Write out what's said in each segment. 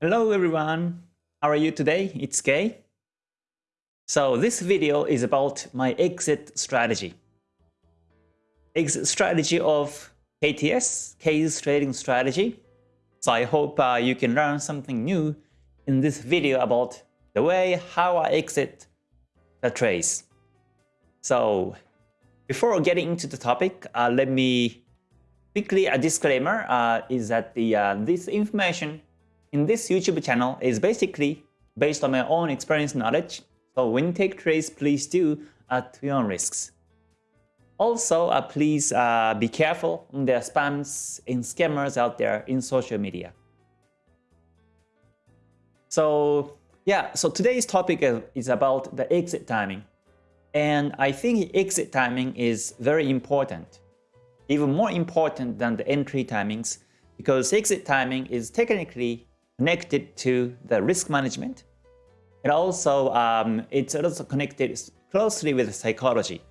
Hello everyone, how are you today? It's Kei. So this video is about my exit strategy. Exit strategy of KTS, Kei's trading strategy. So I hope uh, you can learn something new in this video about the way how I exit the trades. So before getting into the topic, uh, let me quickly a disclaimer uh, is that the uh, this information in this YouTube channel is basically based on my own experience knowledge. So when you take trades, please do at your own risks. Also, uh, please uh, be careful on the spams and scammers out there in social media. So yeah, so today's topic is about the exit timing. And I think exit timing is very important, even more important than the entry timings, because exit timing is technically connected to the risk management. And also, um, it's also connected closely with psychology.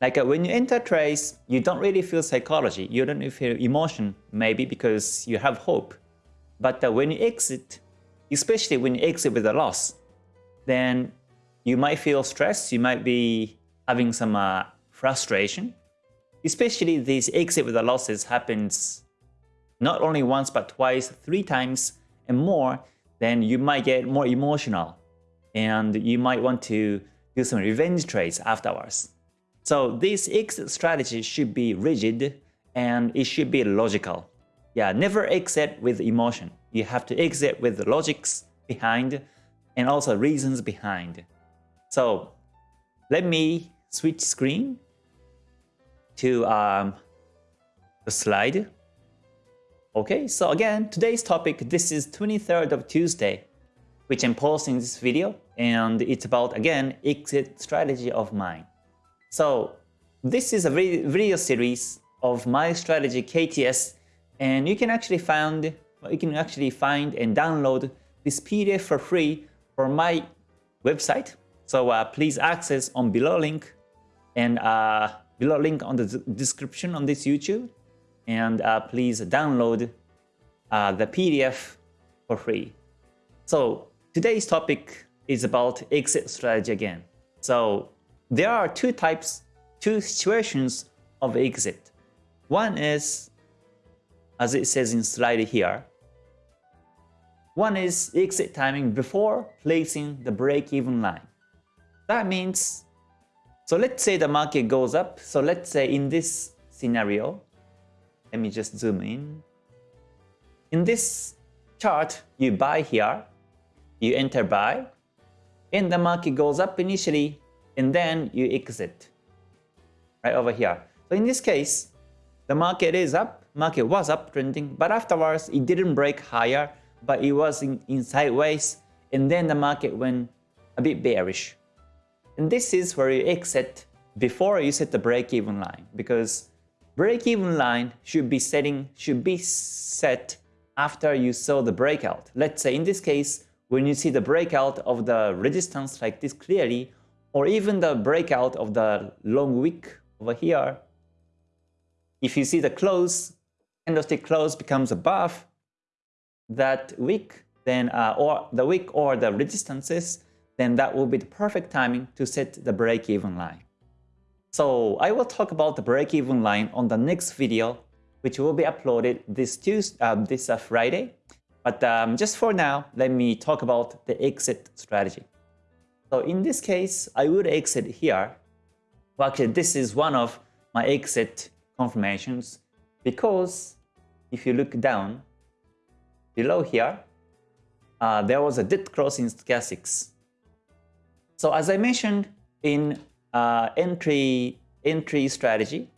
Like uh, when you enter trades, you don't really feel psychology. You don't feel emotion, maybe because you have hope. But uh, when you exit, especially when you exit with a loss, then you might feel stress. You might be having some uh, frustration. Especially these exit with the losses happens not only once but twice, three times and more, then you might get more emotional and you might want to do some revenge trades afterwards. So this exit strategy should be rigid and it should be logical. Yeah, never exit with emotion. You have to exit with the logics behind and also reasons behind. So let me switch screen to um, the slide. Okay, so again, today's topic, this is 23rd of Tuesday, which I'm posting this video, and it's about, again, exit strategy of mine. So this is a video series of my strategy KTS, and you can actually find, you can actually find and download this PDF for free from my website. So uh, please access on below link and uh, below link on the description on this YouTube and uh, please download uh, the PDF for free. So today's topic is about exit strategy again. So there are two types, two situations of exit. One is, as it says in slide here, one is exit timing before placing the break-even line. That means, so let's say the market goes up. So let's say in this scenario, let me just zoom in. In this chart, you buy here, you enter buy, and the market goes up initially, and then you exit right over here. So in this case, the market is up, market was up trending, but afterwards it didn't break higher, but it was in, in sideways, and then the market went a bit bearish. And this is where you exit before you set the break-even line, because Break-even line should be setting should be set after you saw the breakout. Let's say in this case, when you see the breakout of the resistance like this clearly, or even the breakout of the long wick over here, if you see the close, candlestick close becomes above that wick, then uh, or the wick or the resistances, then that will be the perfect timing to set the break-even line. So I will talk about the break-even line on the next video, which will be uploaded this Tuesday, uh, this uh, Friday. But um, just for now, let me talk about the exit strategy. So in this case, I would exit here. Well, actually, this is one of my exit confirmations because if you look down below here, uh, there was a dead cross in stochastics. So as I mentioned in uh, entry, entry strategy,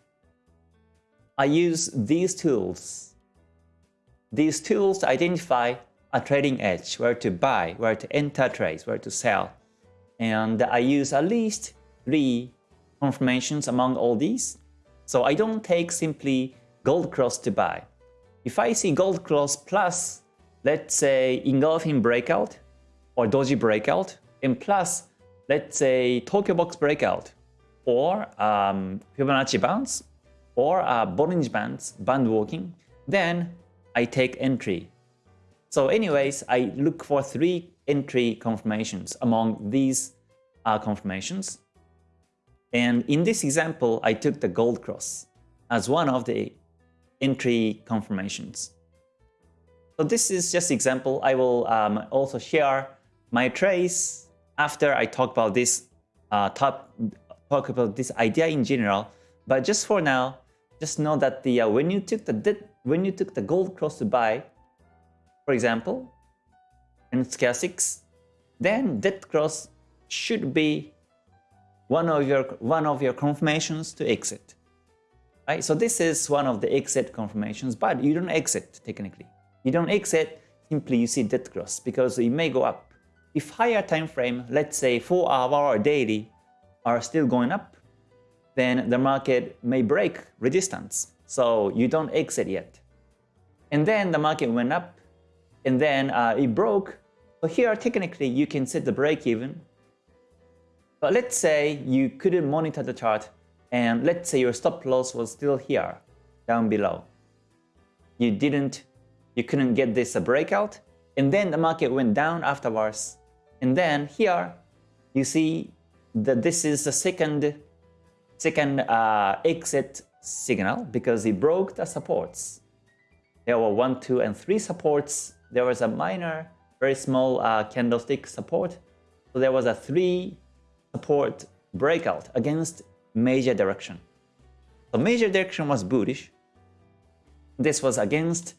I use these tools. These tools to identify a trading edge, where to buy, where to enter trades, where to sell. And I use at least three confirmations among all these. So I don't take simply gold cross to buy. If I see gold cross plus, let's say engulfing breakout or doji breakout, and plus let's say Tokyo Box breakout or um, Fibonacci bounce or uh, Bollinger Bands, band walking, then I take entry. So anyways, I look for three entry confirmations among these uh, confirmations. And in this example, I took the gold cross as one of the entry confirmations. So this is just example. I will um, also share my trace after I talk about this uh, top, talk about this idea in general. But just for now, just know that the uh, when you took the when you took the gold cross to buy, for example, in stochastics, then that cross should be one of your one of your confirmations to exit. Right? So this is one of the exit confirmations, but you don't exit technically. You don't exit, simply you see that cross because it may go up. If higher time frame, let's say 4 hour daily, are still going up, then the market may break resistance. So you don't exit yet. And then the market went up, and then uh, it broke. Here, technically, you can set the break even. But let's say you couldn't monitor the chart, and let's say your stop loss was still here, down below. You didn't, you couldn't get this a breakout, and then the market went down afterwards. And then here, you see that this is the second second uh, exit signal because it broke the supports. There were one, two, and three supports. There was a minor, very small uh, candlestick support. So there was a three support breakout against major direction. So major direction was bullish. This was against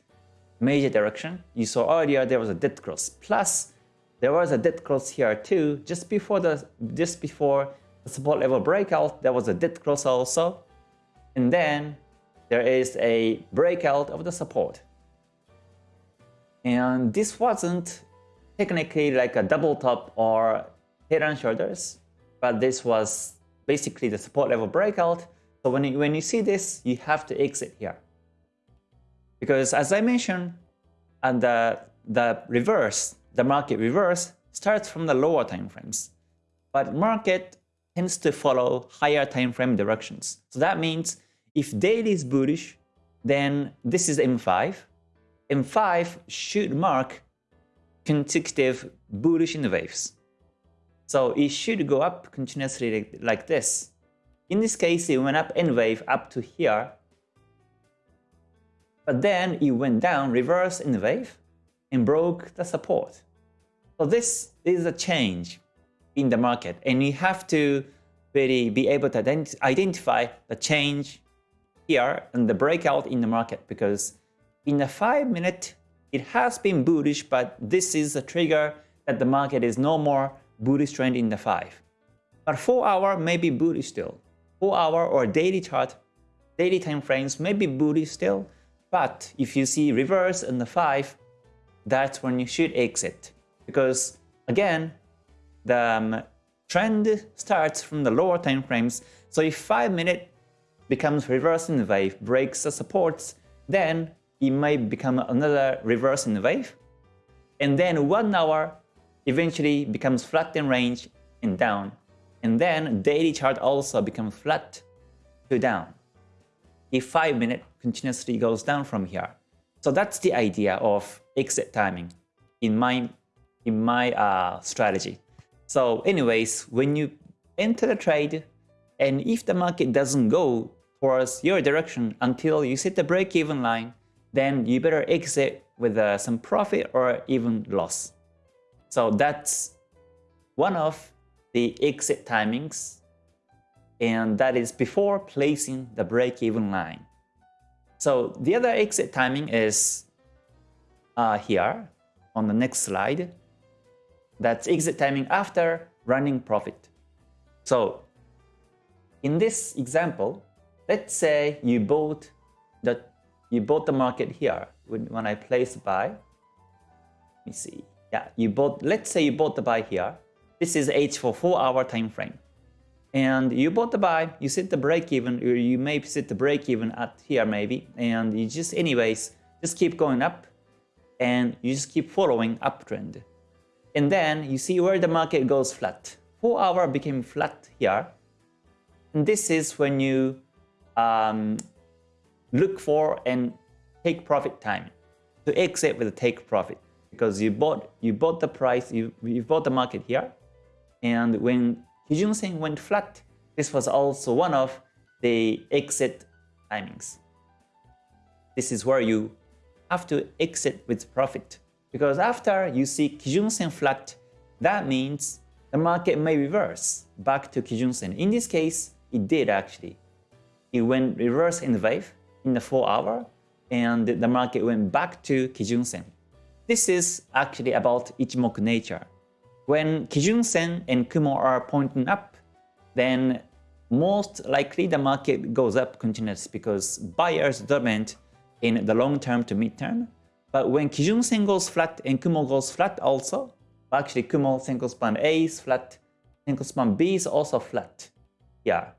major direction. You saw earlier there was a dead cross. Plus, there was a dead cross here too, just before the just before the support level breakout, there was a dead cross also. And then there is a breakout of the support. And this wasn't technically like a double top or head and shoulders, but this was basically the support level breakout. So when you, when you see this, you have to exit here. Because as I mentioned, and the, the reverse, the market reverse starts from the lower time frames. But market tends to follow higher time frame directions. So that means if daily is bullish, then this is M5. M5 should mark consecutive bullish in waves. So it should go up continuously like, this. In this case, it went up N wave up to here. But then it went down, reverse in the wave, and broke the support. So this is a change in the market. And you have to really be able to ident identify the change here and the breakout in the market because in the 5 minute, it has been bullish, but this is a trigger that the market is no more bullish trend in the 5. But 4 hour may be bullish still. 4 hour or daily chart, daily time frames may be bullish still, but if you see reverse in the 5, that's when you should exit. Because again, the um, trend starts from the lower time frames. So if 5 minute becomes reverse in wave, breaks the supports, then it may become another reverse in wave. And then 1 hour eventually becomes flat in range and down. And then daily chart also becomes flat to down. If 5 minute continuously goes down from here. So that's the idea of exit timing in my, in my uh, strategy. So anyways, when you enter the trade, and if the market doesn't go towards your direction until you set the break-even line, then you better exit with uh, some profit or even loss. So that's one of the exit timings, and that is before placing the break-even line. So the other exit timing is uh, here on the next slide. That's exit timing after running profit. So in this example, let's say you bought the you bought the market here when, when I place buy. Let me see. Yeah, you bought. Let's say you bought the buy here. This is H for four hour time frame, and you bought the buy. You set the break even, or you may set the break even at here maybe, and you just anyways just keep going up, and you just keep following uptrend. And then you see where the market goes flat. 4 hour became flat here. And this is when you um, look for and take profit time to exit with a take profit because you bought you bought the price you you bought the market here, and when Kijun Sen went flat, this was also one of the exit timings. This is where you have to exit with profit because after you see Kijun Sen flat, that means the market may reverse back to Kijun Sen. In this case, it did actually. It went reverse in the wave in the 4 hour and the market went back to Kijun Sen. This is actually about Ichimoku nature. When Kijun Sen and Kumo are pointing up, then most likely the market goes up continuously because buyers dominate in the long term to mid term. But when Kijun Sen goes flat and Kumo goes flat also, actually Kumo Senko span A is flat, Senko span B is also flat. Yeah.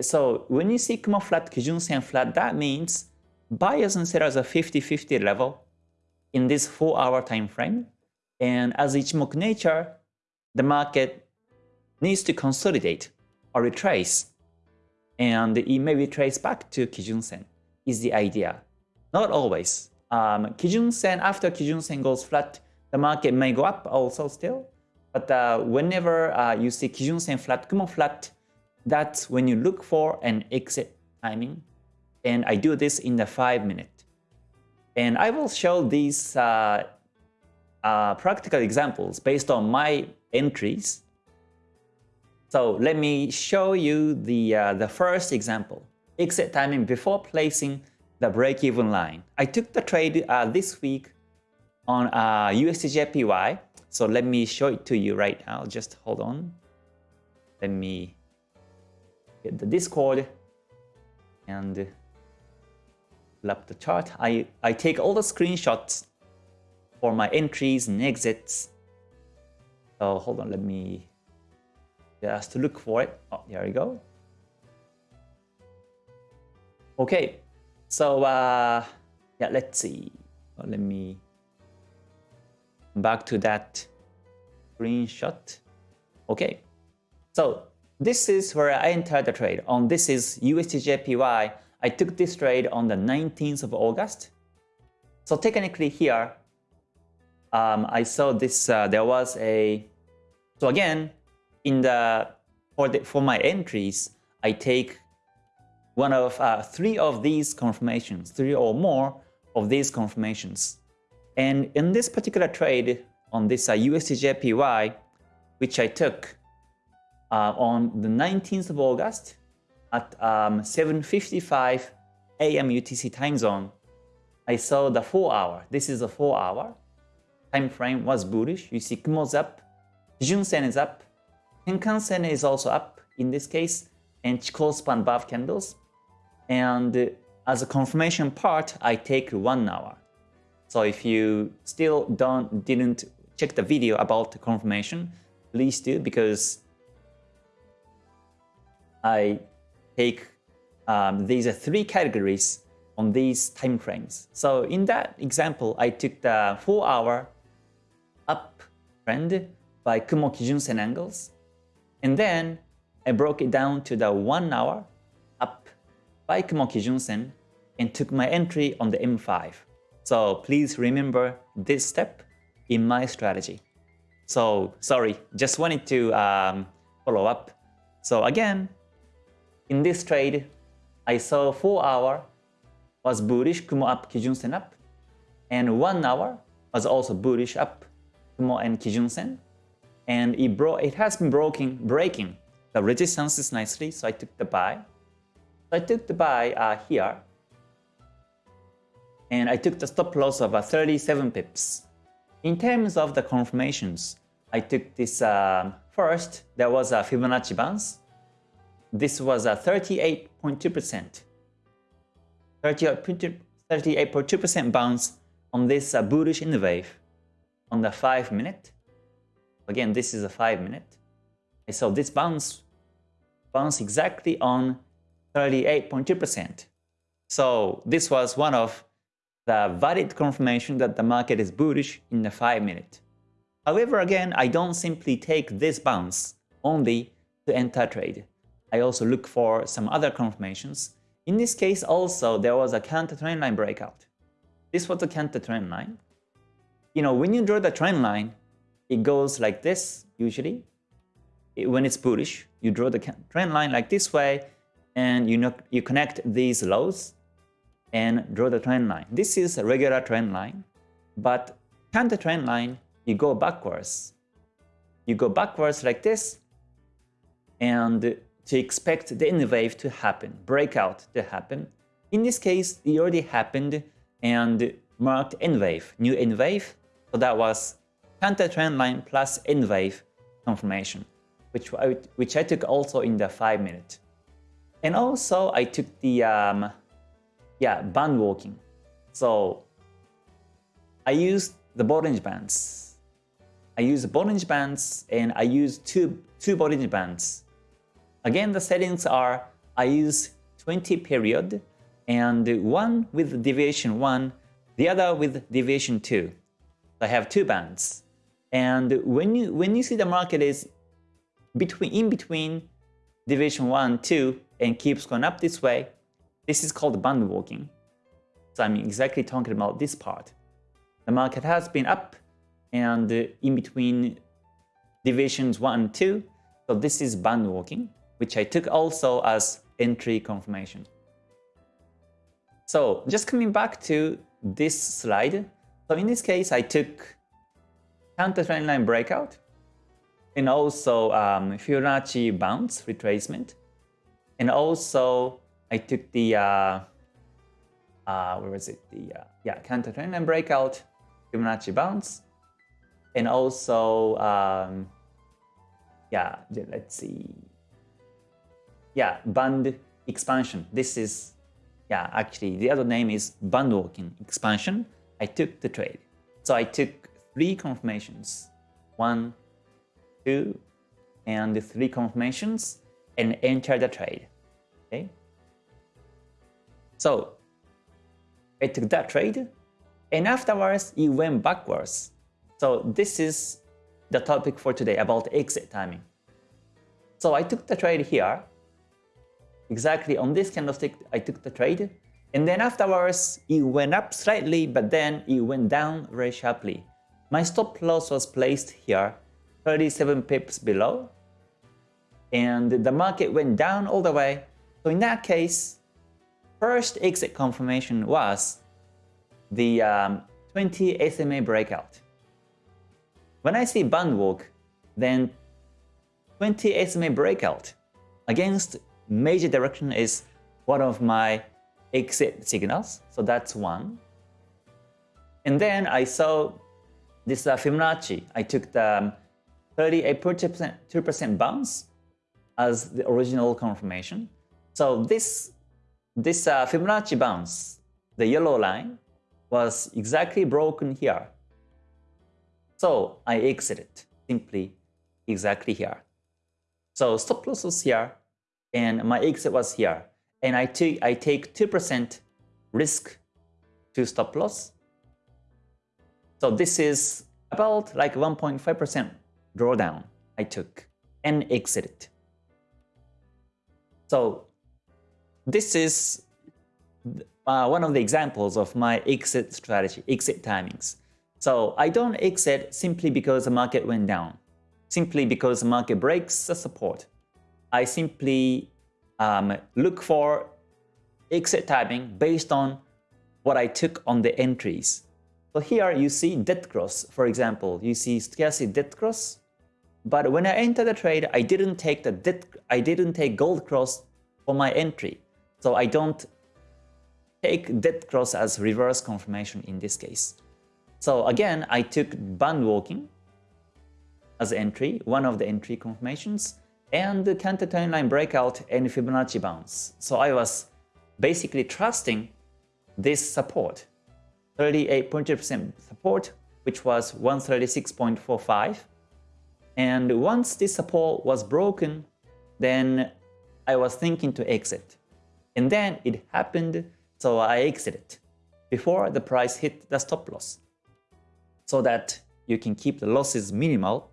So when you see Kumo flat, Kijun Sen flat, that means buyers and sellers are 50-50 level in this 4-hour time frame. And as Ichimoku nature, the market needs to consolidate or retrace. And it may retrace back to Kijun Sen is the idea. Not always. Um, Kijun Sen, after Kijun Sen goes flat, the market may go up also still. But uh, whenever uh, you see Kijun Sen flat, Kumo flat, that's when you look for an exit timing. And I do this in the 5 minute. And I will show these uh, uh, practical examples based on my entries. So let me show you the, uh, the first example, exit timing before placing the break-even line. I took the trade uh, this week on uh, USDJPY. So let me show it to you right now. Just hold on. Let me get the Discord and pull up the chart. I, I take all the screenshots for my entries and exits. So hold on, let me just look for it. Oh, there we go. Okay, so uh, yeah, let's see. Let me back to that screenshot. Okay, so this is where I entered the trade. On this is USDJPY. I took this trade on the 19th of August. So technically here, um, I saw this. Uh, there was a. So again, in the for the for my entries, I take one of uh, three of these confirmations, three or more of these confirmations. And in this particular trade on this uh, USDJPY, which I took uh, on the 19th of August at um, 7.55 a.m. UTC time zone, I saw the 4 hour. This is a 4 hour. Time frame was bullish. You see Kumo's up, Junsen is up, Tenkan-sen is also up in this case, and Chikou span above candles. And as a confirmation part, I take 1 hour. So if you still don't didn't check the video about the confirmation, please do because I take um, these are three categories on these time frames. So in that example, I took the 4 hour up trend by Kumo Kijun Sen angles. And then I broke it down to the 1 hour up by Kumo Kijun Sen and took my entry on the M5. So please remember this step in my strategy. So sorry, just wanted to um, follow up. So again, in this trade, I saw 4 hour was bullish, Kumo up, Kijun Sen up. And 1 hour was also bullish up, Kumo and Kijun Sen. And it, bro it has been broken, breaking the resistances nicely, so I took the buy. I took the buy uh, here and I took the stop loss of uh, 37 pips. In terms of the confirmations, I took this um, first, there was a Fibonacci bounce. This was a 38.2%. 38.2% bounce on this uh, bullish in the wave on the 5 minute. Again, this is a 5 minute. So this bounce bounce exactly on 38.2%. So this was one of the valid confirmation that the market is bullish in the 5 minute. However, again, I don't simply take this bounce only to enter trade. I also look for some other confirmations. In this case also, there was a counter trend line breakout. This was a counter trend line. you know, when you draw the trend line, it goes like this usually. when it's bullish, you draw the trend line like this way, and you know you connect these lows and draw the trend line. This is a regular trend line, but counter trend line, you go backwards. You go backwards like this, and to expect the N wave to happen, breakout to happen. In this case, it already happened and marked N wave, new N wave. So that was counter trend line plus N wave confirmation, which I, which I took also in the 5 minute. And also I took the um, yeah band walking. So I used the Bollinger Bands. I use Bollinger Bands and I use two two Bollinger Bands. Again, the settings are I use 20 period and one with deviation 1, the other with deviation 2. I have two bands. And when you when you see the market is between in between deviation 1, 2 and keeps going up this way, this is called band walking. So I'm exactly talking about this part. The market has been up and in between divisions 1 and 2, so this is band walking, which I took also as entry confirmation. So just coming back to this slide, so in this case I took counter trend line breakout and also um, Fibonacci bounce retracement and also I took the uh, uh, where was it? The uh, yeah counter trend and breakout Fibonacci bounce. And also um, yeah let's see. Yeah band expansion. This is yeah actually the other name is band walking expansion. I took the trade. So I took three confirmations. One two and three confirmations and enter the trade okay. So I took that trade and afterwards it went backwards. So this is the topic for today about exit timing. So I took the trade here. Exactly on this candlestick I took the trade and then afterwards it went up slightly but then it went down very sharply. My stop loss was placed here 37 pips below and the market went down all the way so in that case first exit confirmation was the um, 20 SMA breakout when I see band walk then 20 SMA breakout against major direction is one of my exit signals. So that's one. And then I saw this uh, Fibonacci. I took the 38% 2% bounce as the original confirmation. So this, this uh, Fibonacci bounce, the yellow line, was exactly broken here. So I exited simply exactly here. So stop loss was here, and my exit was here. And I, took I take 2% risk to stop loss. So this is about like 1.5% drawdown I took and exited. So this is uh, one of the examples of my exit strategy, exit timings. So I don't exit simply because the market went down, simply because the market breaks the support. I simply um, look for exit timing based on what I took on the entries. So here you see dead cross, for example, you see stochastic dead cross. But when I enter the trade, I didn't take the dead, I didn't take gold cross for my entry. So I don't take dead cross as reverse confirmation in this case. So again, I took band walking as entry, one of the entry confirmations and the counter trend line breakout and Fibonacci bounce. So I was basically trusting this support, 38.2% support, which was 136.45. And once this support was broken, then I was thinking to exit. And then it happened, so I exited before the price hit the stop loss so that you can keep the losses minimal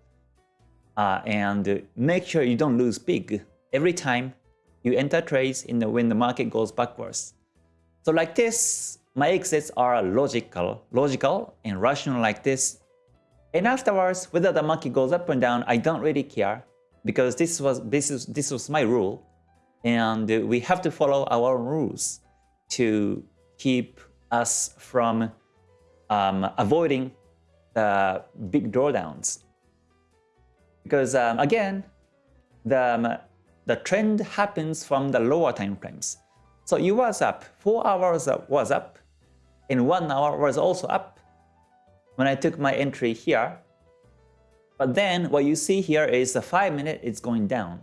uh, and make sure you don't lose big every time you enter trades in the, when the market goes backwards. So like this, my exits are logical, logical and rational like this. And afterwards, whether the market goes up and down, I don't really care because this was this is this was my rule, and we have to follow our rules to keep us from um, avoiding the big drawdowns. Because um, again, the, um, the trend happens from the lower time frames. So it was up, 4 hours was up, and 1 hour was also up when I took my entry here. But then what you see here is the 5 minute is going down.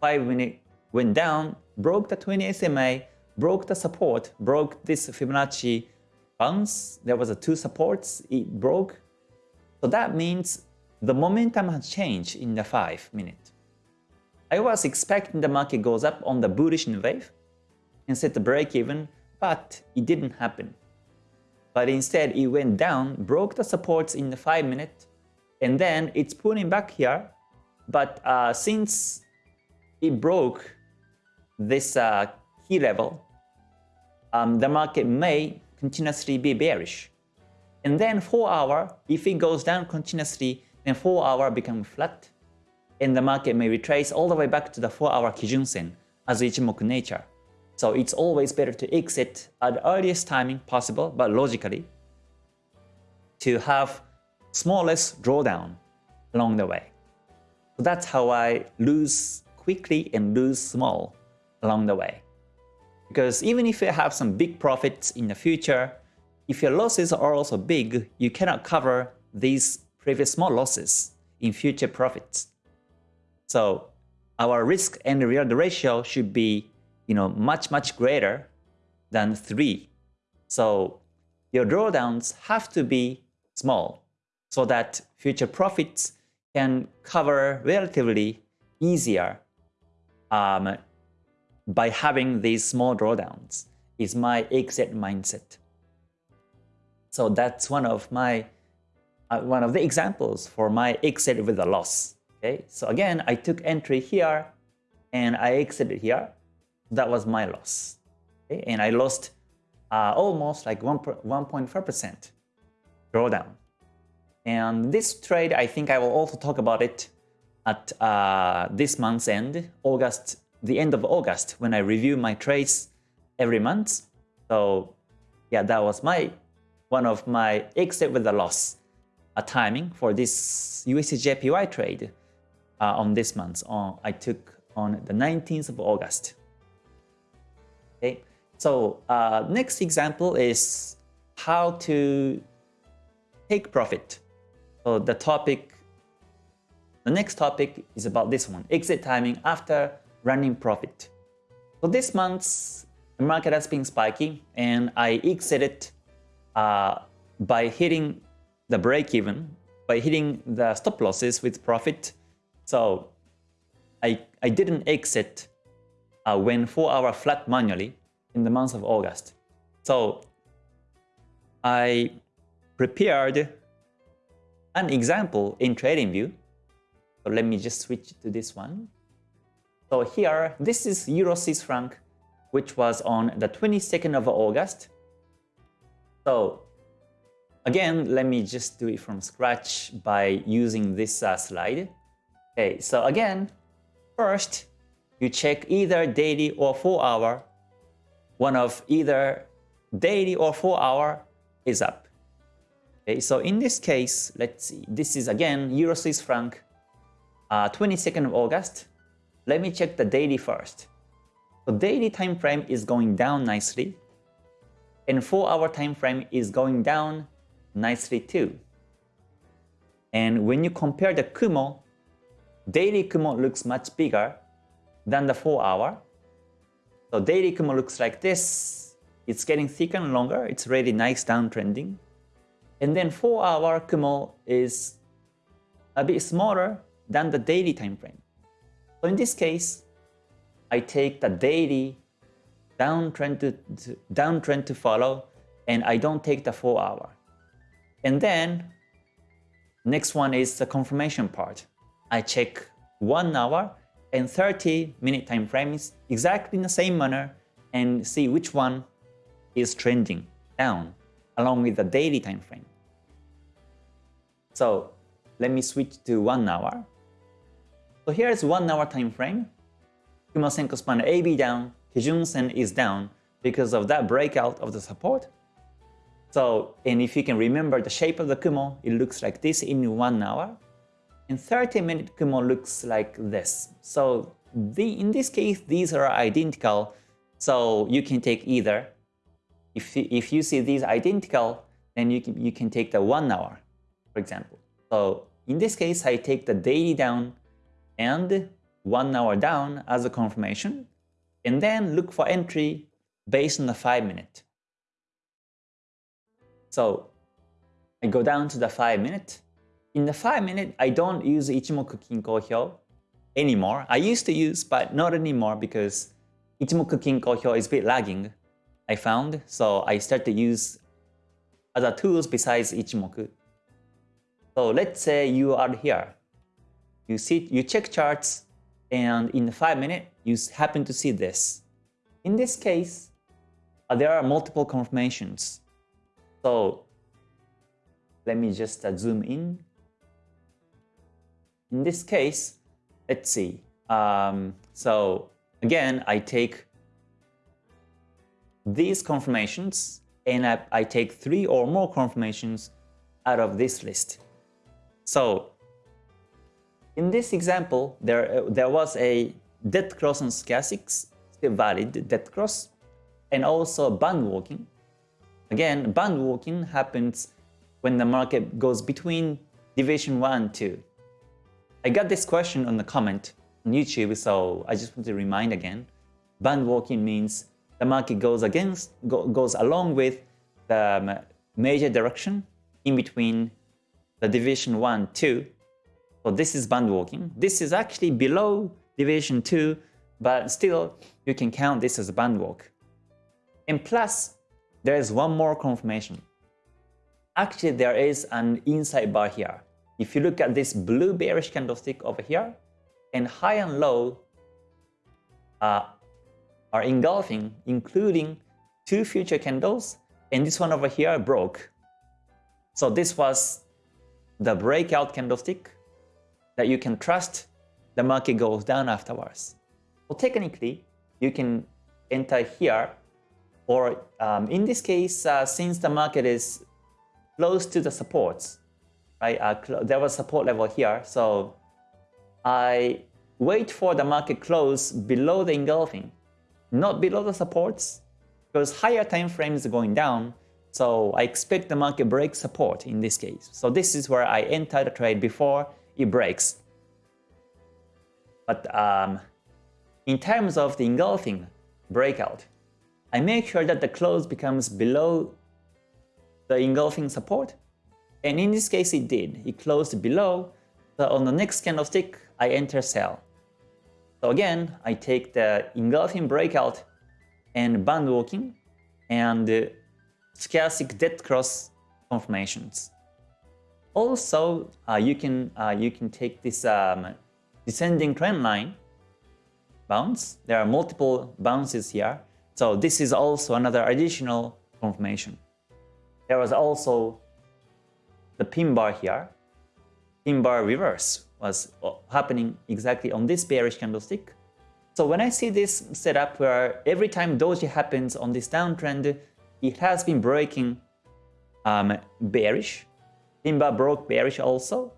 5 minute went down, broke the 20 SMA, broke the support, broke this Fibonacci bounce. There was a two supports, it broke. So that means the momentum has changed in the 5 minute. I was expecting the market goes up on the bullish wave and set the break even, but it didn't happen. But instead it went down, broke the supports in the 5 minute, and then it's pulling back here. But uh, since it broke this uh, key level, um, the market may continuously be bearish. And then 4 hour, if it goes down continuously, then 4 hour become flat. And the market may retrace all the way back to the 4 hour Kijun Sen as Ichimoku nature. So it's always better to exit at the earliest timing possible, but logically, to have smallest drawdown along the way. So that's how I lose quickly and lose small along the way. Because even if you have some big profits in the future, if your losses are also big, you cannot cover these previous small losses in future profits. So our risk and reward ratio should be you know, much, much greater than 3. So your drawdowns have to be small so that future profits can cover relatively easier um, by having these small drawdowns is my exit mindset. So that's one of my uh, one of the examples for my exit with a loss. Okay, so again, I took entry here and I exited here. That was my loss. Okay? And I lost uh, almost like 1.4% drawdown. And this trade, I think I will also talk about it at uh, this month's end, August the end of August when I review my trades every month. So yeah, that was my one of my exit with a loss a timing for this USDJPY trade uh, on this month. On I took on the 19th of August. Okay, so uh, next example is how to take profit. So the topic, the next topic is about this one, exit timing after running profit. So this month, the market has been spiky and I exited uh, by hitting the break even, by hitting the stop losses with profit. So I, I didn't exit uh, when 4 hour flat manually in the month of August. So I prepared an example in TradingView. So let me just switch to this one. So here, this is Euro Swiss franc, which was on the 22nd of August. So again, let me just do it from scratch by using this uh, slide. Okay, so again, first, you check either daily or 4 hour. One of either daily or 4 hour is up. Okay, so in this case, let's see, this is again Euro Swiss franc, uh, 22nd of August. Let me check the daily first. The daily time frame is going down nicely, and 4-hour time frame is going down nicely too. And when you compare the Kumo, daily Kumo looks much bigger than the 4-hour. So daily Kumo looks like this. It's getting thicker and longer. It's really nice downtrending. And then 4-hour Kumo is a bit smaller than the daily time frame. So in this case, I take the daily downtrend to, to, downtrend to follow and I don't take the 4 hour. And then next one is the confirmation part. I check 1 hour and 30 minute time frames exactly in the same manner and see which one is trending down along with the daily time frame. So let me switch to one hour. So here's one hour time frame. Kumo Senko span AB down, Kijun Sen is down because of that breakout of the support. So, and if you can remember the shape of the Kumo, it looks like this in one hour. And 30 minute Kumo looks like this. So the, in this case, these are identical. So you can take either. If, if you see these identical, then you can, you can take the one hour, for example. So in this case, I take the daily down and one hour down as a confirmation, and then look for entry based on the 5 minute. So I go down to the 5 minute. In the 5 minute, I don't use Ichimoku Kinko Hyo anymore. I used to use, but not anymore because Ichimoku Kinko Hyo is a bit lagging, I found. So I start to use other tools besides Ichimoku. So let's say you are here. You see, you check charts, and in 5 minutes, you happen to see this. In this case, uh, there are multiple confirmations. So let me just uh, zoom in. In this case, let's see. Um, so again, I take these confirmations and I, I take three or more confirmations out of this list. So in this example, there, uh, there was a dead cross on stochastics, still valid dead cross, and also band walking. Again, band walking happens when the market goes between division 1 and 2. I got this question on the comment on YouTube, so I just want to remind again. Band walking means the market goes against go, goes along with the major direction in between the division 1 2. So this is band walking. This is actually below deviation 2, but still you can count this as a band walk. And plus, there is one more confirmation. Actually, there is an inside bar here. If you look at this blue bearish candlestick over here, and high and low uh, are engulfing, including two future candles, and this one over here broke. So this was the breakout candlestick that you can trust the market goes down afterwards. So technically, you can enter here, or um, in this case, uh, since the market is close to the supports, right? Uh, there was support level here, so I wait for the market close below the engulfing, not below the supports, because higher time frame is going down, so I expect the market break support in this case. So this is where I enter the trade before it breaks. But um, in terms of the engulfing breakout, I make sure that the close becomes below the engulfing support. And in this case, it did. It closed below. So on the next candlestick, I enter sell. So again, I take the engulfing breakout and band walking and uh, stochastic dead cross confirmations. Also, uh, you can uh, you can take this um, descending trend line bounce. There are multiple bounces here, so this is also another additional confirmation. There was also the pin bar here, pin bar reverse was uh, happening exactly on this bearish candlestick. So when I see this setup where every time doji happens on this downtrend, it has been breaking um, bearish. Pin broke bearish also,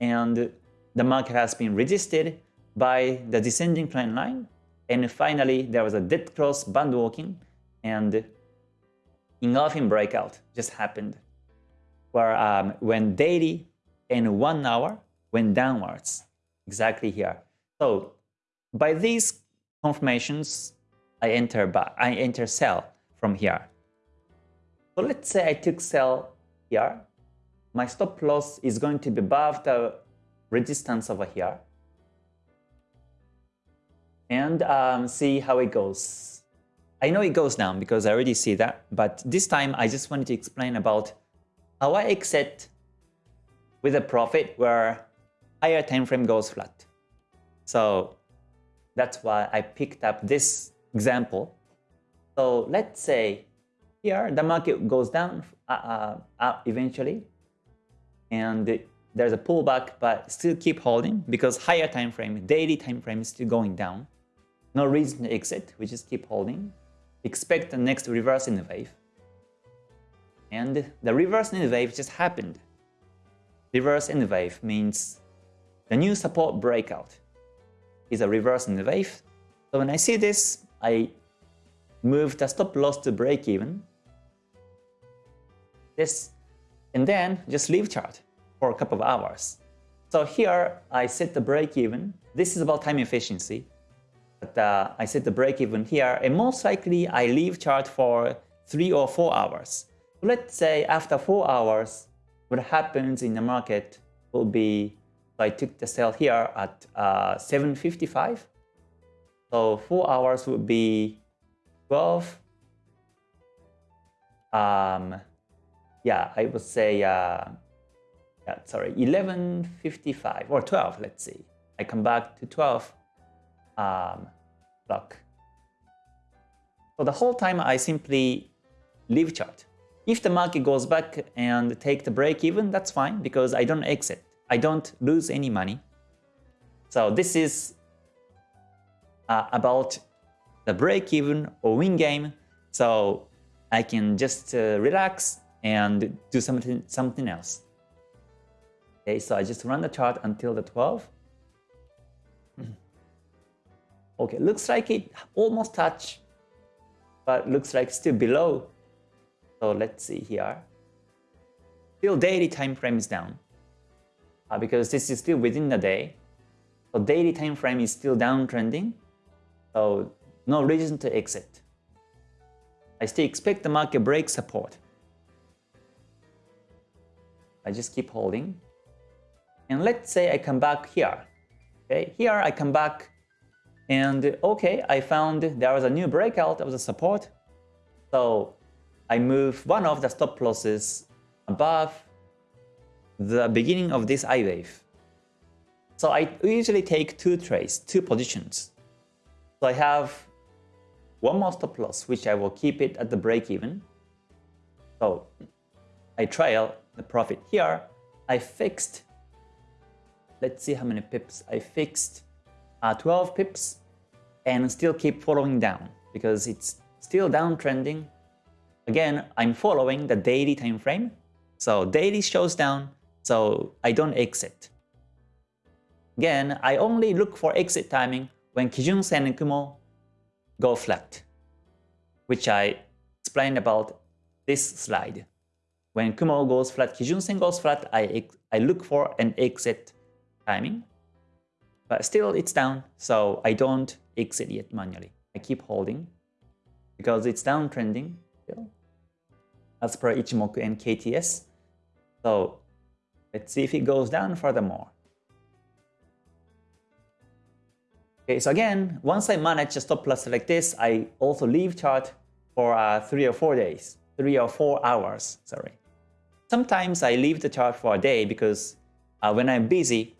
and the market has been resisted by the descending trend line. And finally, there was a dead cross band walking and engulfing breakout just happened, where um, when daily and one hour went downwards, exactly here. So by these confirmations, I enter, I enter sell from here. So let's say I took sell here. My stop loss is going to be above the resistance over here. And um, see how it goes. I know it goes down because I already see that, but this time I just wanted to explain about how I exit with a profit where higher time frame goes flat. So that's why I picked up this example. So let's say here the market goes down uh, uh, eventually, and there's a pullback, but still keep holding because higher time frame, daily time frame is still going down. No reason to exit, we just keep holding. Expect the next reverse in the wave. And the reverse in the wave just happened. Reverse in the wave means the new support breakout is a reverse in the wave. So when I see this, I move the stop loss to break even. This, and then just leave chart for a couple of hours. So here I set the break even. This is about time efficiency. But uh, I set the break even here, and most likely I leave chart for three or four hours. Let's say after four hours, what happens in the market will be I took the sell here at uh, 7.55. So 4 hours would be 12. Um, yeah, I would say, uh, yeah, sorry, 11.55 or 12, let's see. I come back to 12 um, block. So the whole time I simply leave chart. If the market goes back and take the break even, that's fine because I don't exit. I don't lose any money. So this is uh, about the break-even or win game. So I can just uh, relax and do something something else. Okay, so I just run the chart until the 12. Okay, looks like it almost touched, but looks like still below. So let's see here. Still daily time frame is down uh, because this is still within the day. So daily time frame is still downtrending. So no reason to exit. I still expect the market break support. I just keep holding. And let's say I come back here. Okay, here I come back and okay, I found there was a new breakout of the support. So I move one of the stop losses above the beginning of this I wave. So I usually take two trades, two positions. So I have one more stop loss, which I will keep it at the break even. So I trail the profit here. I fixed, let's see how many pips. I fixed uh, 12 pips and still keep following down because it's still downtrending. Again, I'm following the daily time frame. So daily shows down, so I don't exit. Again, I only look for exit timing when Kijun Sen and Kumo go flat, which I explained about this slide. When Kumo goes flat, Kijun Sen goes flat, I, I look for an exit timing. But still it's down, so I don't exit yet manually. I keep holding because it's downtrending still as per Ichimoku and KTS. So Let's see if it goes down furthermore. Okay, so again, once I manage a stop loss like this, I also leave chart for uh, three or four days, three or four hours, sorry. Sometimes I leave the chart for a day because uh, when I'm busy,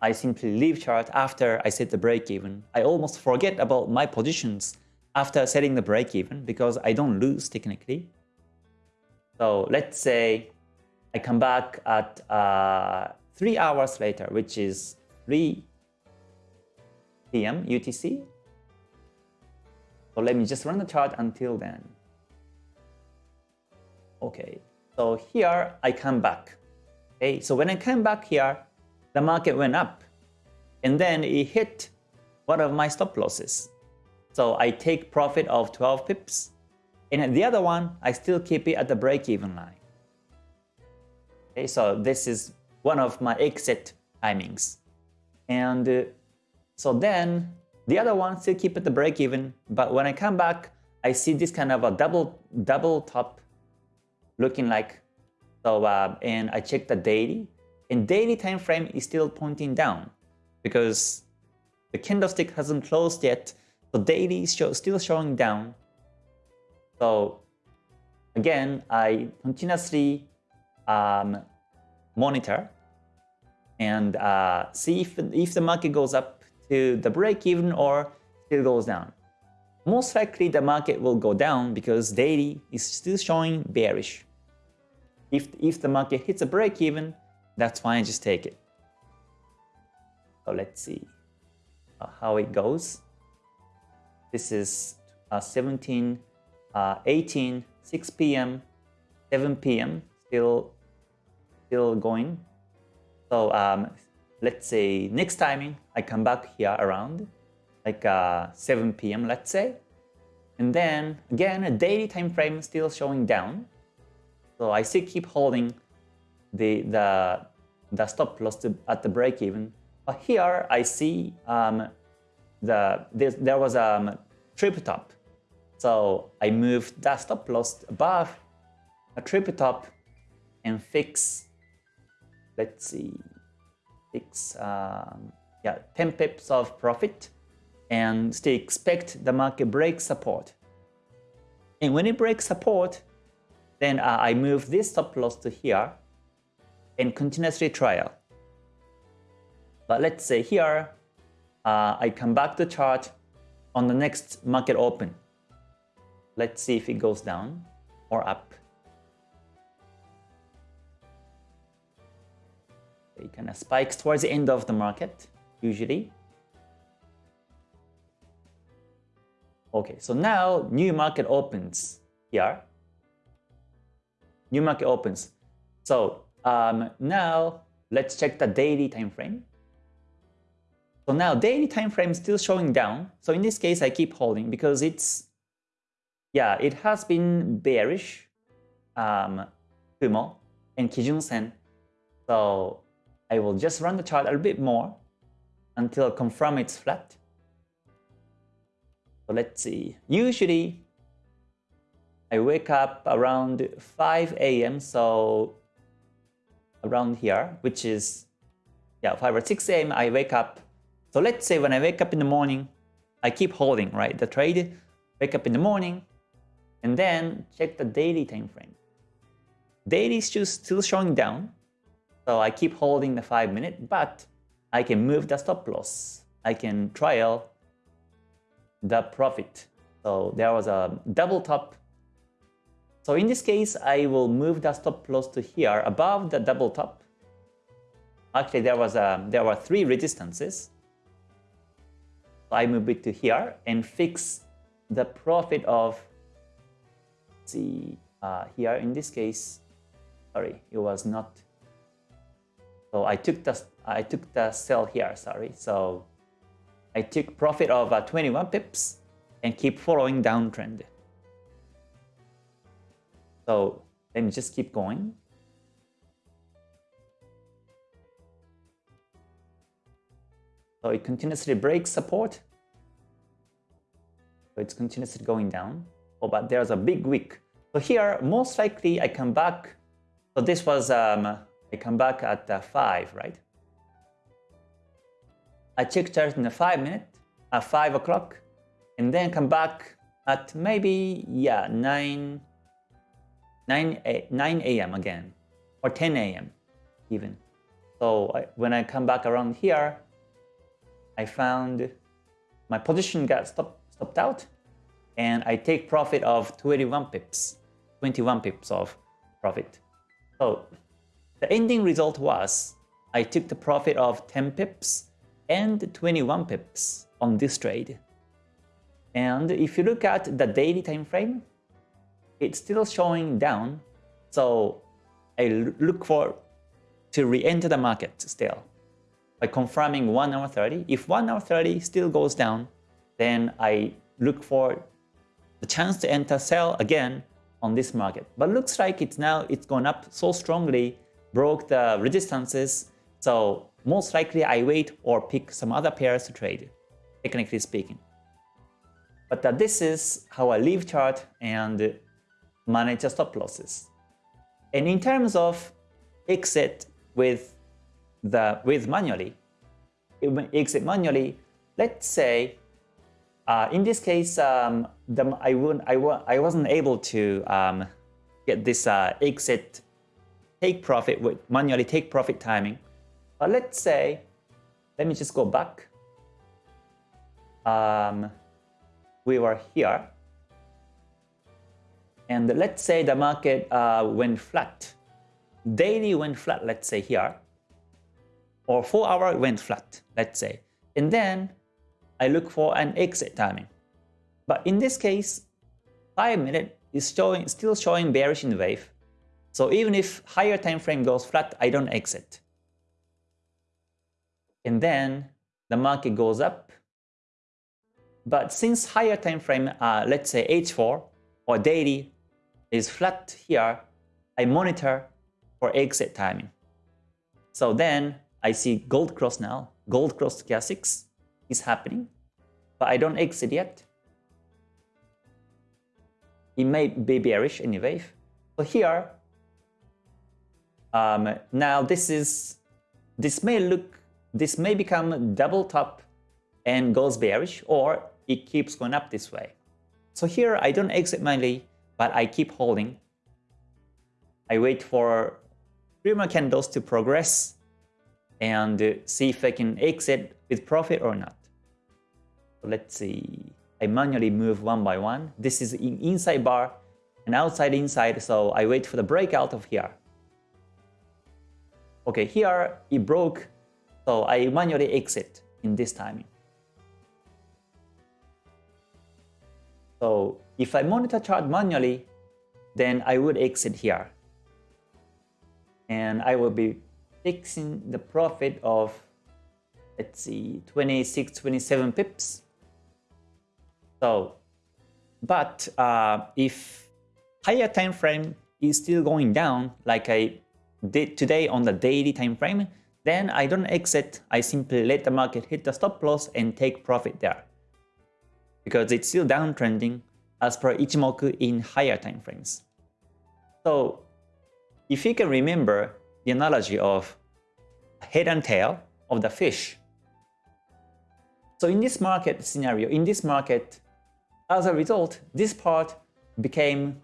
I simply leave chart after I set the break even. I almost forget about my positions after setting the break even because I don't lose technically. So let's say I come back at uh, 3 hours later, which is 3 p.m. UTC. So let me just run the chart until then. Okay, so here I come back. Okay, so when I come back here, the market went up and then it hit one of my stop losses. So I take profit of 12 pips and the other one, I still keep it at the break-even line. Okay, so this is one of my exit timings. And uh, so then the other one still keep it at the break even, but when I come back, I see this kind of a double double top looking like so uh, and I check the daily and daily time frame is still pointing down because the candlestick hasn't closed yet so daily is show, still showing down so again I continuously um, monitor and uh, see if, if the market goes up to the break even or still goes down. Most likely the market will go down because daily is still showing bearish. If, if the market hits a break even, that's fine, just take it. So let's see uh, how it goes. This is uh, 17, uh, 18, 6 p.m., 7 p.m. still still going. So um, let's say next timing I come back here around like uh, 7 p.m. let's say. And then again, a daily time frame still showing down. So I still keep holding the the the stop loss to, at the break even. But here I see um, the there was a um, triple top. So I moved that stop loss above a triple top and fix. Let's see, fix um, yeah 10 pips of profit and still expect the market break support. And when it breaks support, then uh, I move this stop loss to here and continuously trial. But let's say here, uh, I come back to chart on the next market open. Let's see if it goes down or up. It kind of spikes towards the end of the market, usually. Okay, so now new market opens here. New market opens. So um, now let's check the daily time frame. So now daily time frame is still showing down. So in this case, I keep holding because it's, yeah, it has been bearish, um, Kumo and Kijun Sen. So I will just run the chart a little bit more until confirm it's flat. So let's see. Usually, I wake up around 5 a.m. So around here, which is yeah 5 or 6 a.m. I wake up. So let's say when I wake up in the morning, I keep holding right the trade. Wake up in the morning, and then check the daily time frame. Daily is still showing down, so I keep holding the 5 minute, but I can move the stop loss. I can trial the profit. So there was a double top. So in this case, I will move the stop loss to here above the double top. Actually, there was a there were three resistances. So I move it to here and fix the profit of see uh, here in this case. Sorry, it was not. So I took the I took the sell here. Sorry. So I took profit of uh, 21 pips and keep following downtrend. So let me just keep going. So it continuously breaks support. So it's continuously going down. Oh, but there's a big wick. So here, most likely I come back. So this was, um, I come back at uh, 5, right? I check chart in a 5 minute at 5 o'clock and then come back at maybe, yeah, 9, 9, eh, 9 a.m. again or 10 a.m. even. So I, when I come back around here, I found my position got stop, stopped out and I take profit of 21 pips, 21 pips of profit. So the ending result was I took the profit of 10 pips and 21 pips on this trade. And if you look at the daily time frame, it's still showing down. So I look for to re-enter the market still by confirming 1 hour 30. If 1 hour 30 still goes down, then I look for the chance to enter sell again on this market. But looks like it's now it's gone up so strongly, broke the resistances. So most likely I wait or pick some other pairs to trade, technically speaking. But uh, this is how I leave chart and manage stop losses. And in terms of exit with the with manually, exit manually, let's say uh, in this case, um, the, I, wouldn't, I, I wasn't able to um, get this uh, exit take profit with manually take profit timing. But let's say, let me just go back. Um, we were here. And let's say the market uh, went flat. Daily went flat, let's say here. Or 4 hour went flat, let's say. And then I look for an exit timing. But in this case, 5 minute is showing, still showing bearish in the wave. So even if higher time frame goes flat, I don't exit. And then the market goes up. But since higher time frame, uh, let's say H4 or daily is flat here, I monitor for exit timing. So then I see gold cross now, gold cross stochastics is happening, but I don't exit yet. It may be bearish anyway. So here, um, now this is, this may look, this may become double top and goes bearish, or it keeps going up this way. So here I don't exit mainly, but I keep holding. I wait for three more candles to progress and see if I can exit with profit or not. Let's see. I manually move one by one. This is in inside bar and outside inside, so I wait for the breakout of here. Okay, here it broke, so I manually exit in this timing. So if I monitor chart manually, then I would exit here. And I will be fixing the profit of, let's see, 26, 27 pips. So, but uh, if higher time frame is still going down, like I did today on the daily time frame, then I don't exit. I simply let the market hit the stop loss and take profit there. Because it's still downtrending as per Ichimoku in higher time frames. So if you can remember the analogy of head and tail of the fish. So in this market scenario, in this market, as a result, this part became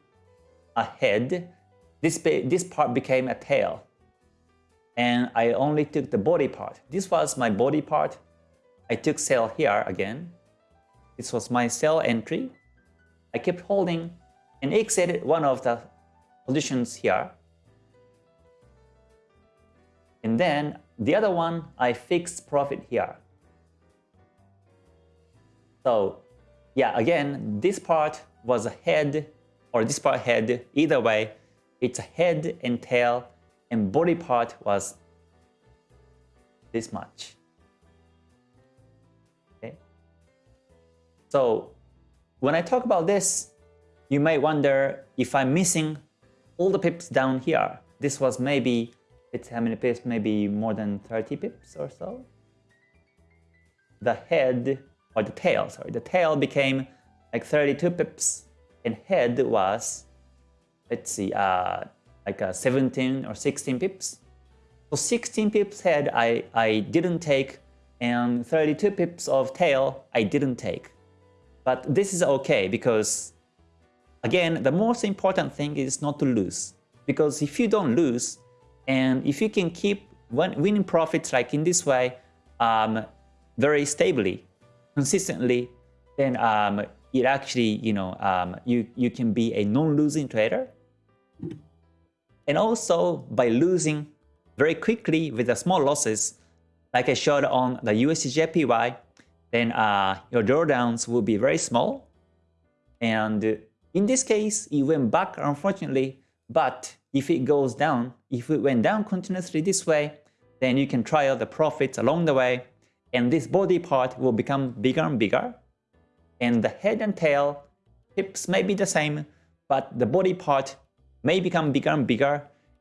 a head, this, this part became a tail. And I only took the body part. This was my body part. I took sell here again. This was my sell entry. I kept holding and exited one of the positions here. And then the other one, I fixed profit here. So yeah, again, this part was a head or this part head, either way, it's a head and tail and body part was this much. Okay. So when I talk about this, you may wonder if I'm missing all the pips down here. This was maybe, it's how many pips, maybe more than 30 pips or so. The head or the tail, sorry, the tail became like 32 pips and head was, let's see, uh, like a 17 or 16 pips. So 16 pips head I, I didn't take and 32 pips of tail I didn't take. But this is okay because again, the most important thing is not to lose. Because if you don't lose and if you can keep winning profits like in this way um, very stably, consistently, then um, it actually, you know, um, you, you can be a non-losing trader. And also by losing very quickly with the small losses, like I showed on the USDJPY, then uh, your drawdowns will be very small. And in this case, it went back unfortunately, but if it goes down, if it went down continuously this way, then you can try trial the profits along the way. And this body part will become bigger and bigger. And the head and tail pips may be the same but the body part may become bigger and bigger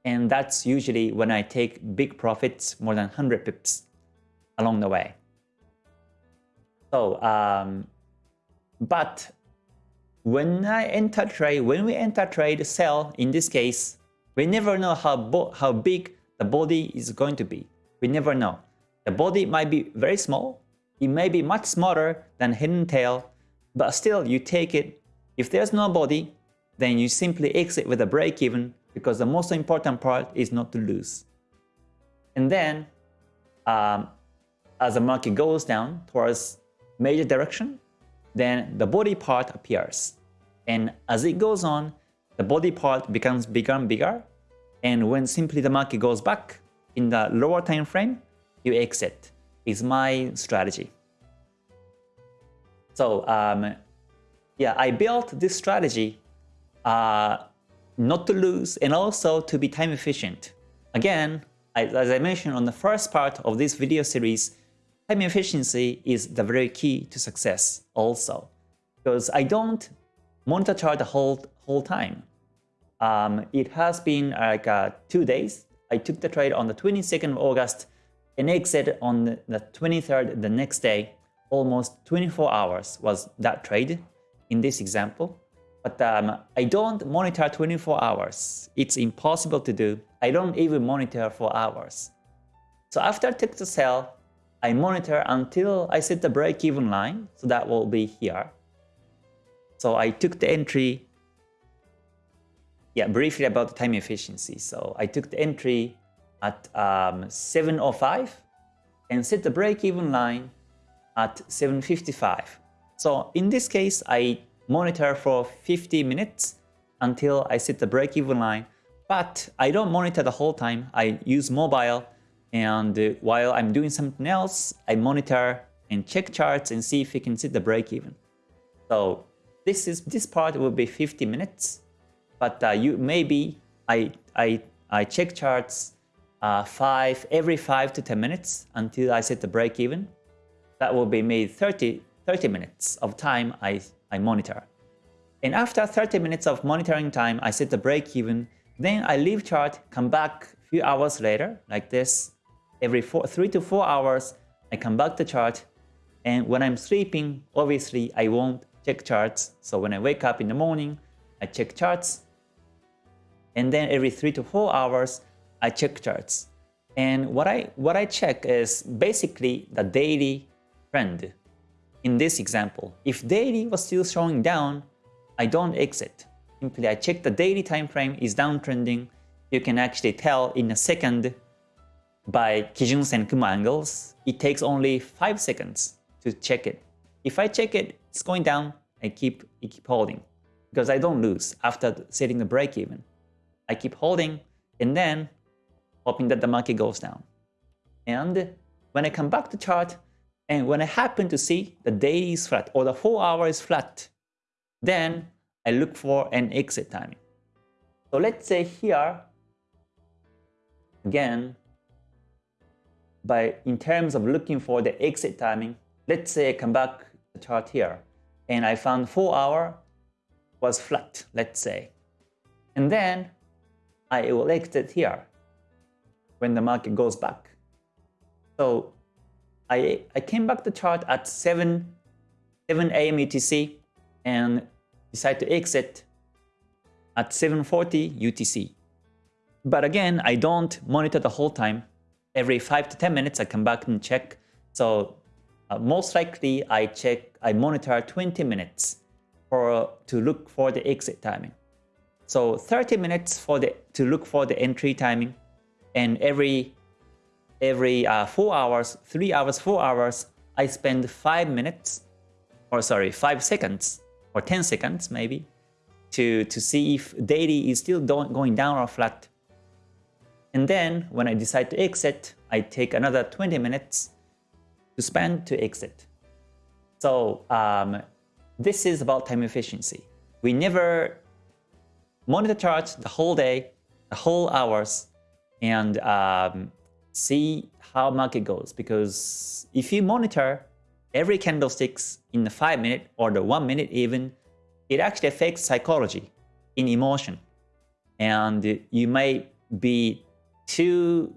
and that's usually when I take big profits more than 100 pips along the way. So, um, but when I enter trade, when we enter trade, sell, in this case, we never know how, how big the body is going to be. We never know. The body might be very small, it may be much smaller than hidden tail, but still you take it. If there's no body, then you simply exit with a break even because the most important part is not to lose. And then, um, as the market goes down towards major direction, then the body part appears. And as it goes on, the body part becomes bigger and bigger. And when simply the market goes back in the lower time frame, you exit is my strategy. So um, yeah, I built this strategy uh, not to lose and also to be time efficient. Again, as I mentioned on the first part of this video series, time efficiency is the very key to success also. Because I don't monitor chart the whole, whole time. Um, it has been like uh, two days. I took the trade on the 22nd of August and exited on the 23rd the next day. Almost 24 hours was that trade in this example. But um, I don't monitor 24 hours. It's impossible to do. I don't even monitor for hours. So after I took the sell, I monitor until I set the break-even line. So that will be here. So I took the entry. Yeah, briefly about the time efficiency. So I took the entry at um, 7.05 and set the break-even line at 7.55. So in this case, I monitor for 50 minutes until I set the break-even line. But I don't monitor the whole time. I use mobile and uh, while I'm doing something else, I monitor and check charts and see if we can set the break-even. So this is this part will be 50 minutes, but uh, you maybe I I I check charts uh, five every five to 10 minutes until I set the break-even. That will be maybe 30 30 minutes of time I I monitor. And after 30 minutes of monitoring time, I set the break even. Then I leave chart, come back a few hours later, like this. Every four, three to four hours, I come back to chart. And when I'm sleeping, obviously I won't check charts. So when I wake up in the morning, I check charts. And then every three to four hours, I check charts. And what I what I check is basically the daily trend in this example, if daily was still showing down, I don't exit. Simply I check the daily time frame is downtrending. You can actually tell in a second by Kijun Sen Kumo angles. It takes only 5 seconds to check it. If I check it, it's going down, I keep, I keep holding because I don't lose after setting the break even. I keep holding and then hoping that the market goes down. And when I come back to chart, and when I happen to see the day is flat or the 4 hour is flat, then I look for an exit timing. So let's say here, again, by in terms of looking for the exit timing, let's say I come back the chart here and I found 4 hour was flat, let's say. And then I will exit here when the market goes back. So I, I came back to chart at 7, 7 a.m. UTC and decided to exit at 7.40 UTC. But again, I don't monitor the whole time. Every 5 to 10 minutes, I come back and check. So uh, most likely, I check, I monitor 20 minutes for to look for the exit timing. So 30 minutes for the to look for the entry timing, and every every uh, 4 hours, 3 hours, 4 hours, I spend 5 minutes, or sorry, 5 seconds, or 10 seconds maybe, to, to see if daily is still going down or flat. And then when I decide to exit, I take another 20 minutes to spend to exit. So um, this is about time efficiency. We never monitor charts the whole day, the whole hours, and um, see how market goes because if you monitor every candlesticks in the 5 minute or the 1 minute even, it actually affects psychology in emotion. And you may be too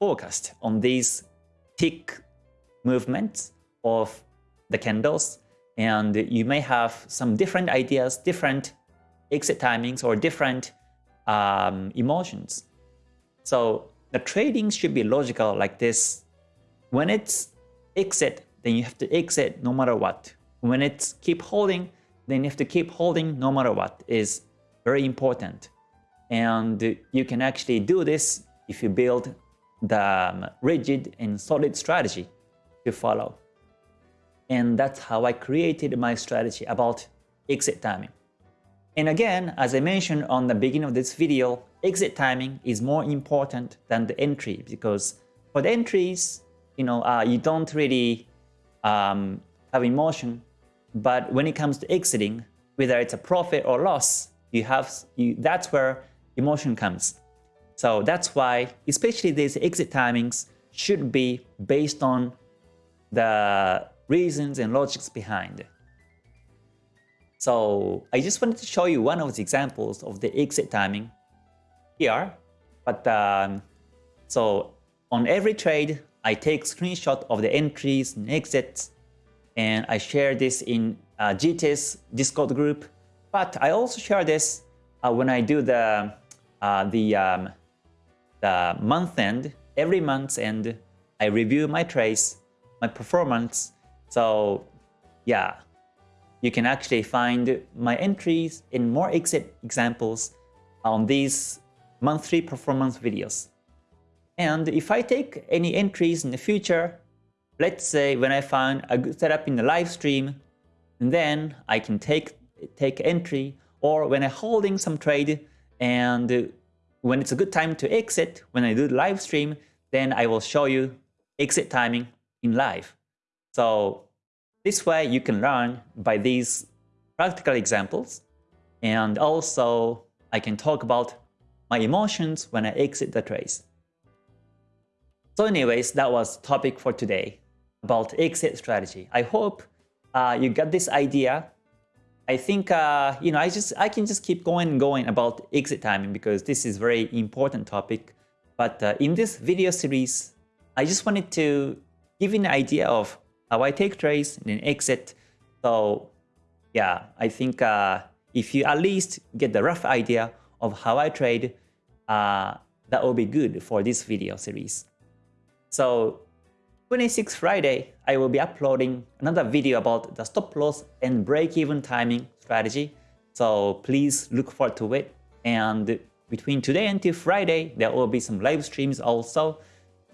focused on these tick movements of the candles and you may have some different ideas, different exit timings or different um, emotions. So the trading should be logical like this. When it's exit, then you have to exit no matter what. When it's keep holding, then you have to keep holding no matter what is very important. And you can actually do this if you build the um, rigid and solid strategy to follow. And that's how I created my strategy about exit timing. And again, as I mentioned on the beginning of this video, exit timing is more important than the entry because for the entries, you know, uh, you don't really um, have emotion. But when it comes to exiting, whether it's a profit or loss, you have you, that's where emotion comes. So that's why, especially these exit timings should be based on the reasons and logics behind. So I just wanted to show you one of the examples of the exit timing here. But um, so on every trade, I take screenshot of the entries and exits, and I share this in uh, GTS Discord group. But I also share this uh, when I do the uh, the um, the month end every month end. I review my trades, my performance. So yeah, you can actually find my entries and more exit examples on these monthly performance videos. And if I take any entries in the future, let's say when I find a good setup in the live stream, then I can take take entry or when I'm holding some trade and when it's a good time to exit, when I do the live stream, then I will show you exit timing in live. So this way you can learn by these practical examples and also I can talk about my emotions when I exit the trace. So anyways, that was topic for today about exit strategy. I hope uh, you got this idea. I think uh, you know I just I can just keep going and going about exit timing because this is very important topic. But uh, in this video series, I just wanted to give you an idea of how I take trades and then exit. So yeah, I think uh, if you at least get the rough idea of how I trade, uh, that will be good for this video series. So 26 Friday, I will be uploading another video about the stop loss and break-even timing strategy. So please look forward to it. And between today until Friday, there will be some live streams also.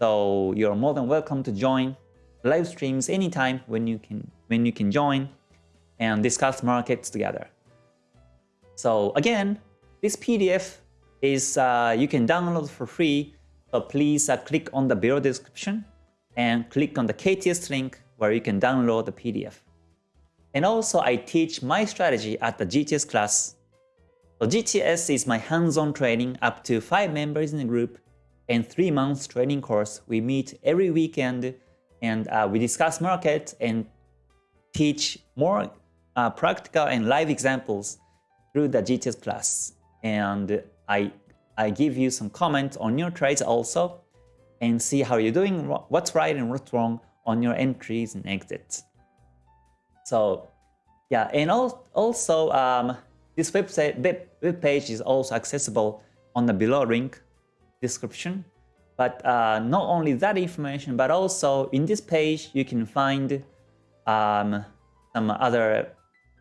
So you're more than welcome to join live streams anytime when you can when you can join and discuss markets together. So again, this PDF is uh, you can download for free. So please uh, click on the below description and click on the KTS link where you can download the PDF. And also I teach my strategy at the GTS class. So GTS is my hands-on training up to 5 members in the group and 3 months training course. We meet every weekend and uh, we discuss market and teach more uh, practical and live examples through the GTS class. And I, I give you some comments on your trades also and see how you're doing, what's right and what's wrong on your entries and exits. So yeah, and also um, this website web page is also accessible on the below link description. But uh, not only that information, but also in this page, you can find um, some other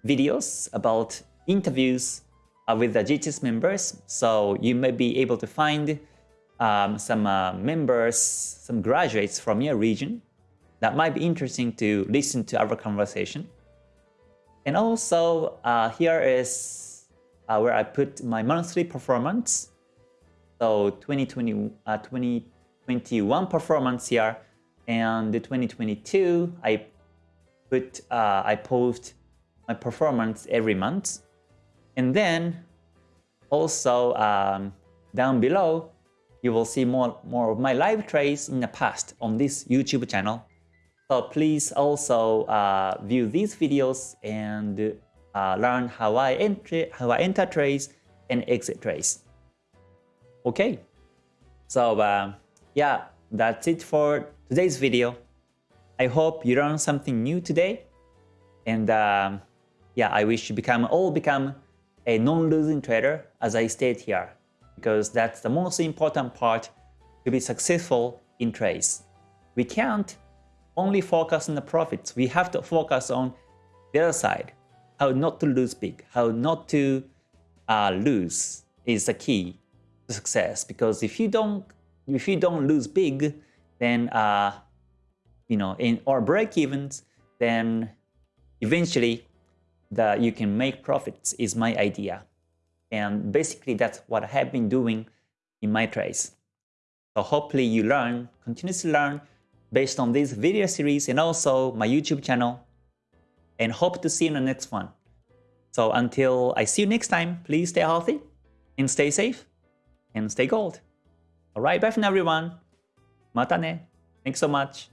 videos about interviews with the GTS members. So you may be able to find um, some uh, members, some graduates from your region that might be interesting to listen to our conversation. And also uh, here is uh, where I put my monthly performance so 2020, uh, 2021 performance here, and the 2022, I put, uh, I post my performance every month. And then also um, down below, you will see more, more of my live trades in the past on this YouTube channel. So please also uh, view these videos and uh, learn how I enter, how I enter trades and exit trades. Okay, so uh, yeah, that's it for today's video. I hope you learned something new today. And um, yeah, I wish you become all become a non-losing trader as I state here, because that's the most important part to be successful in trades. We can't only focus on the profits. We have to focus on the other side, how not to lose big, how not to uh, lose is the key to success because if you don't if you don't lose big then uh you know in or break evens then eventually that you can make profits is my idea. And basically that's what I have been doing in my trades. So hopefully you learn, continuously learn based on this video series and also my YouTube channel. And hope to see you in the next one. So until I see you next time, please stay healthy and stay safe and stay gold. Alright, bye for now everyone. Mata ne. Thanks so much.